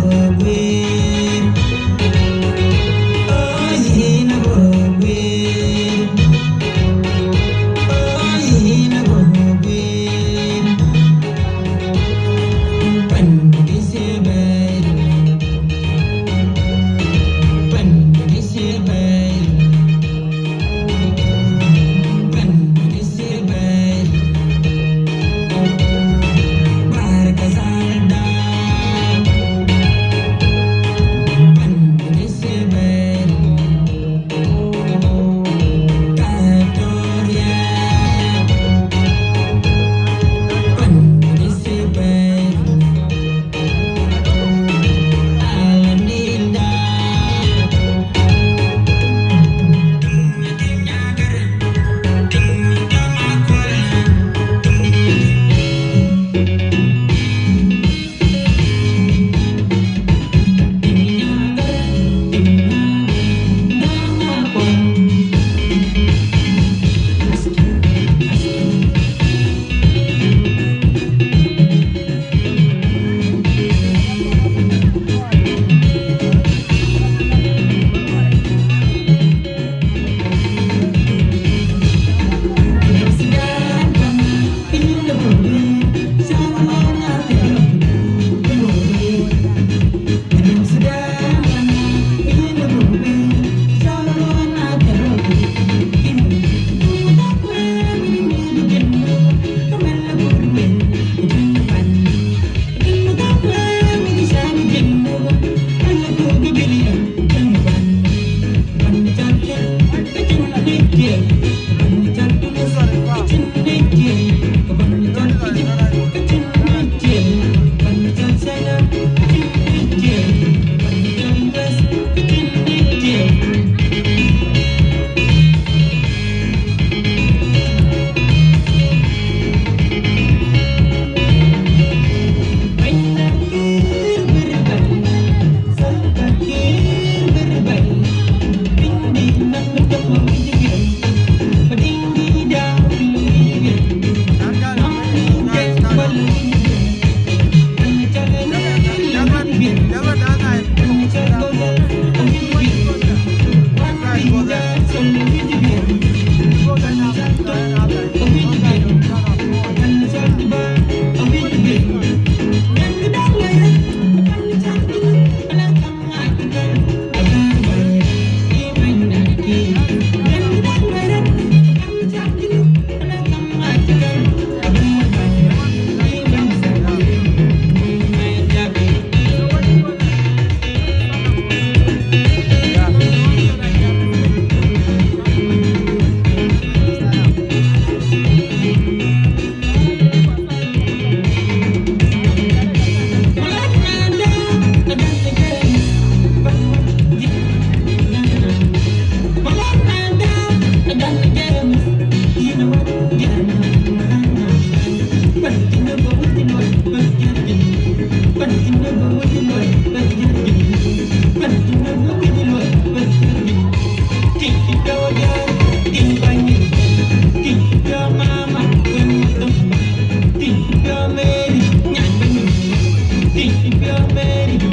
love me. cambiarme y yo